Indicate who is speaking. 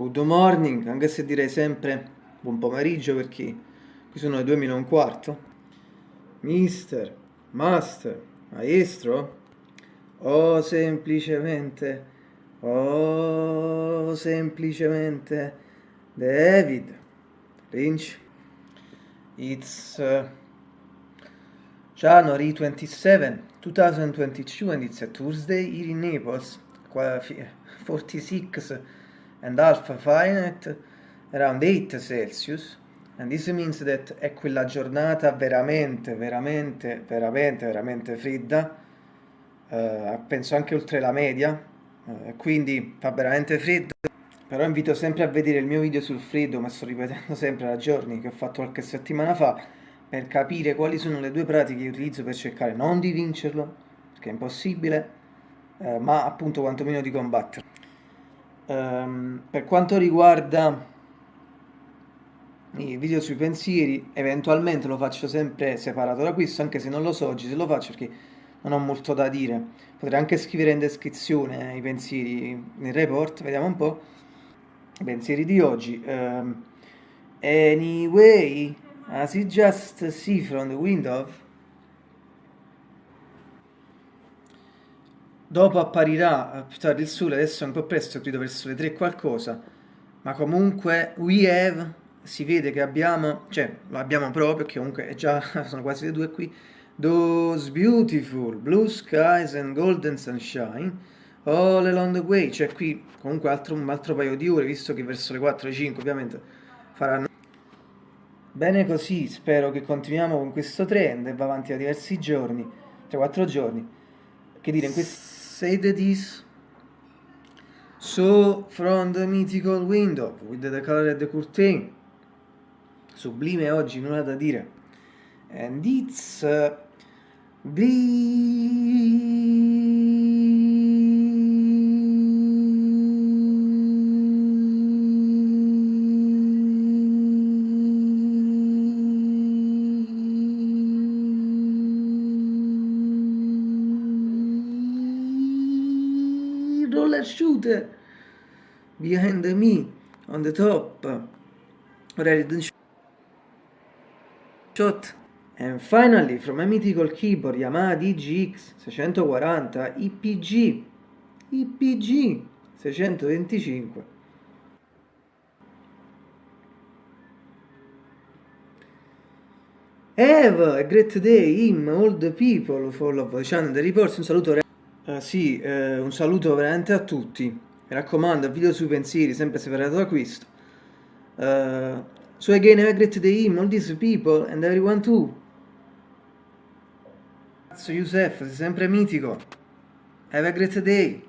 Speaker 1: good morning, anche se direi sempre buon pomeriggio perché qui sono le 2 meno un quarto. Mister, master, maestro, o semplicemente, o semplicemente David Lynch. It's uh, January 27, 2022 and it's a Tuesday here in Naples, 46 and half Fahrenheit, around 8 Celsius. And this means that è quella giornata veramente, veramente, veramente, veramente fredda, uh, penso anche oltre la media, uh, quindi fa veramente freddo. Però invito sempre a vedere il mio video sul freddo, ma sto ripetendo sempre da giorni che ho fatto qualche settimana fa, per capire quali sono le due pratiche che utilizzo per cercare non di vincerlo, perché è impossibile, eh, ma appunto quantomeno di combatterlo. Um, per quanto riguarda i video sui pensieri, eventualmente lo faccio sempre separato da questo, anche se non lo so oggi se lo faccio perché non ho molto da dire. Potrei anche scrivere in descrizione i pensieri nel report, vediamo un po'. I pensieri di oggi. Um, anyway, as you just see from the window, dopo apparirà più tardi il sole, adesso è un po' presto, credo verso le 3 qualcosa, ma comunque we have, si vede che abbiamo, cioè lo abbiamo proprio, perché comunque è già, sono quasi le 2 qui, those beautiful blue skies and golden sunshine all along the way, cioè qui comunque altro, un altro paio di ore, visto che verso le 4-5 ovviamente faranno Bene così, spero che continuiamo con questo trend e va avanti da diversi giorni, 3-4 giorni. Che dire, in questo say the this. So, from the mythical window, with the color of the curtain. Sublime oggi, nulla da dire. And it's... Uh, roller shooter behind me on the top. Done shot. And finally from a mythical keyboard Yamaha DGX 640 IPG IPG 625 Have a great day, him, all the people, follow the channel, the reports, un saluto Uh, sì, eh, un saluto veramente a tutti. Mi raccomando, video sui pensieri, sempre separato da questo. Uh, so again, have a great day, all these people and everyone too. Cazzo, Youssef, sei sempre mitico. Have a great day.